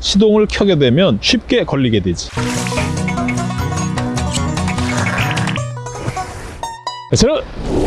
시동을 켜게 되면 쉽게 걸리게 되지. 저는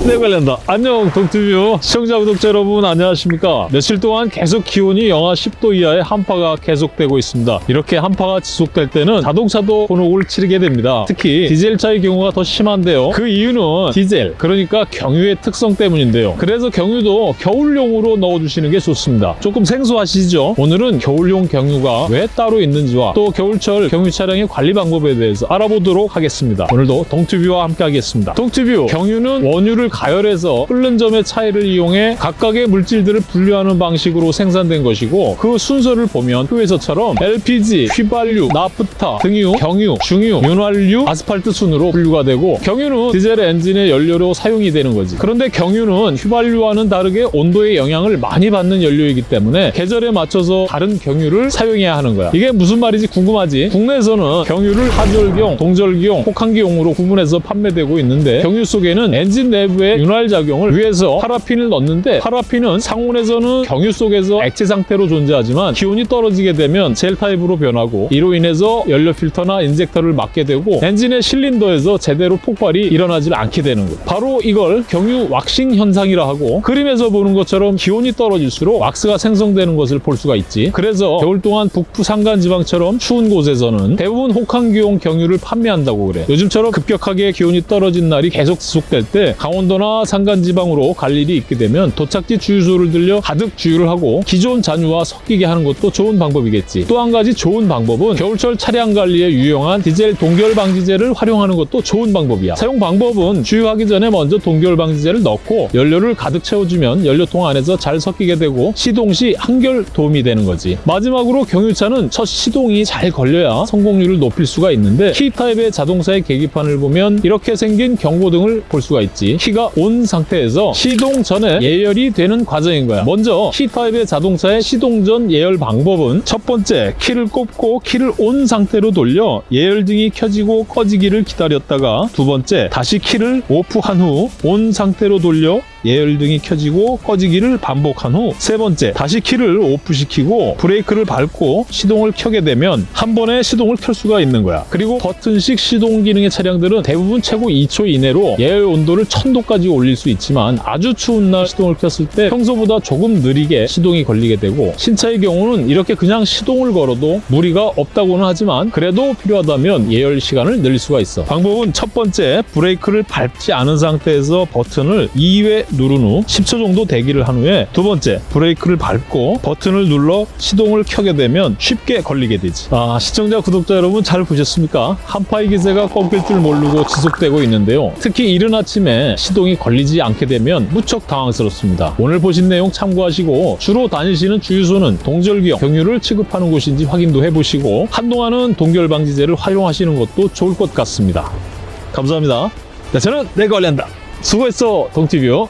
네 관련다 안녕 동티뷰. 시청자 구독자 여러분 안녕하십니까? 며칠 동안 계속 기온이 영하 10도 이하의 한파가 계속되고 있습니다. 이렇게 한파가 지속될 때는 자동차도 곤혹을 치르게 됩니다. 특히 디젤차의 경우가 더 심한데요. 그 이유는 디젤 그러니까 경유의 특성 때문인데요. 그래서 경유도 겨울용으로 넣어주시는 게 좋습니다. 조금 생소하시죠? 오늘은 겨울용 경유가 왜 따로 있는지와 또 겨울철 경유 차량의 관리 방법에 대해서 알아보도록 하겠습니다. 오늘도 동티뷰와 함께 하겠습니다. 동티뷰 경유 는 원유를 가열해서 끓는 점의 차이를 이용해 각각의 물질들을 분류하는 방식으로 생산된 것이고 그 순서를 보면 표에서처럼 LPG, 휘발유, 나프타, 등유, 경유, 중유, 윤활유, 아스팔트 순으로 분류가 되고 경유는 디젤 엔진의 연료로 사용이 되는 거지. 그런데 경유는 휘발유와는 다르게 온도의 영향을 많이 받는 연료이기 때문에 계절에 맞춰서 다른 경유를 사용해야 하는 거야. 이게 무슨 말인지 궁금하지? 국내에서는 경유를 하절기용, 동절기용, 혹한기용으로 구분해서 판매되고 있는데 경유 속에는 엔진 내부에 윤활 작용을 위해서 파라핀을 넣는데 파라핀은 상온에서는 경유 속에서 액체 상태로 존재하지만 기온이 떨어지게 되면 젤 타입으로 변하고 이로 인해서 연료 필터나 인젝터를 막게 되고 엔진의 실린더에서 제대로 폭발이 일어나질 않게 되는 거예요. 바로 이걸 경유 왁싱 현상이라 하고 그림에서 보는 것처럼 기온이 떨어질수록 왁스가 생성되는 것을 볼 수가 있지. 그래서 겨울 동안 북부 산간 지방처럼 추운 곳에서는 대부분 혹한기용 경유를 판매한다고 그래. 요즘처럼 급격하게 기온이 떨어진 날이 계속 지속 될 때 강원도나 산간 지방으로 갈 일이 있게 되면 도착지 주유소를 들려 가득 주유를 하고 기존 잔유와 섞이게 하는 것도 좋은 방법이겠지. 또 한 가지 좋은 방법은 겨울철 차량 관리에 유용한 디젤 동결 방지제를 활용하는 것도 좋은 방법이야. 사용 방법은 주유하기 전에 먼저 동결 방지제를 넣고 연료를 가득 채워주면 연료통 안에서 잘 섞이게 되고 시동 시 한결 도움이 되는 거지. 마지막으로 경유차는 첫 시동이 잘 걸려야 성공률을 높일 수가 있는데 키 타입의 자동차의 계기판을 보면 이렇게 생긴 경고등을 볼 수가 있지. 키가 on 상태에서 시동 전에 예열이 되는 과정인 거야. 먼저 키 타입의 자동차의 시동 전 예열 방법은 첫 번째 키를 꼽고 키를 on 상태로 돌려 예열등이 켜지고 꺼지기를 기다렸다가 두 번째 다시 키를 off한 후 on 상태로 돌려 예열등이 켜지고 꺼지기를 반복한 후 세 번째 다시 키를 off시키고 브레이크를 밟고 시동을 켜게 되면 한 번에 시동을 켤 수가 있는 거야. 그리고 버튼식 시동 기능의 차량들은 대부분 최고 2초 이내로 예열 온도를 1000도까지 올릴 수 있지만 아주 추운 날 시동을 켰을 때 평소보다 조금 느리게 시동이 걸리게 되고 신차의 경우는 이렇게 그냥 시동을 걸어도 무리가 없다고는 하지만 그래도 필요하다면 예열 시간을 늘릴 수가 있어. 방법은 첫 번째 브레이크를 밟지 않은 상태에서 버튼을 2회 누른 후 10초 정도 대기를 한 후에 두 번째 브레이크를 밟고 버튼을 눌러 시동을 켜게 되면 쉽게 걸리게 되지. 아 시청자 구독자 여러분 잘 보셨습니까? 한파의 기세가 꺾일 줄 모르고 지속되고 있는데요. 특히 이른 아침에 시동이 걸리지 않게 되면 무척 당황스럽습니다. 오늘 보신 내용 참고하시고 주로 다니시는 주유소는 동절기형 경유를 취급하는 곳인지 확인도 해보시고 한동안은 동결 방지제를 활용하시는 것도 좋을 것 같습니다. 감사합니다. 네, 저는 내가 관리한다. 수고했어, 동티뷰.